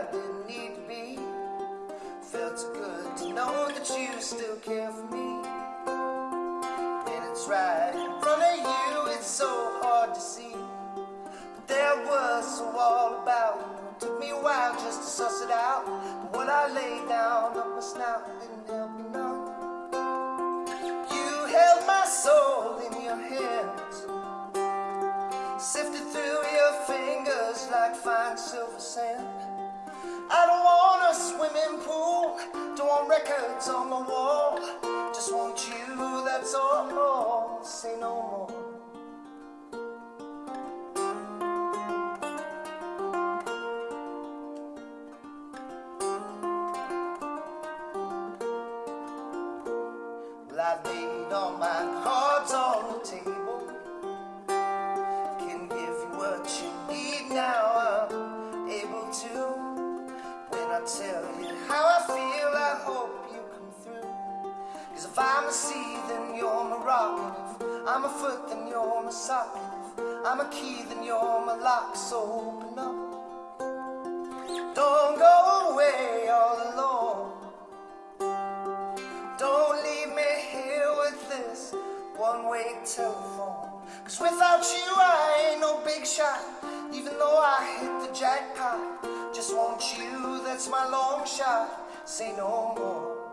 I didn't need to be. Felt good to know that you still care for me. And it's right in front of you, it's so hard to see. But there was so all about it Took me a while just to suss it out. But when I lay down on my snout and help me none. You held my soul in your hands. Sifted through your fingers like fine silver sand. I don't want a swimming pool, don't want records on the wall. Just want you, that's all. Say no more. I've laid all my Tell you how I feel, I hope you come through. Cause if I'm a sea, then you're my rock. If I'm a foot, then you're my sock. If I'm a key, then you're my lock. So open up. Don't go away oh all alone. Don't leave me here with this one-way telephone. Cause without you I ain't no big shot. Even though I hit the jackpot. Just want you, that's my long shot. Say no more.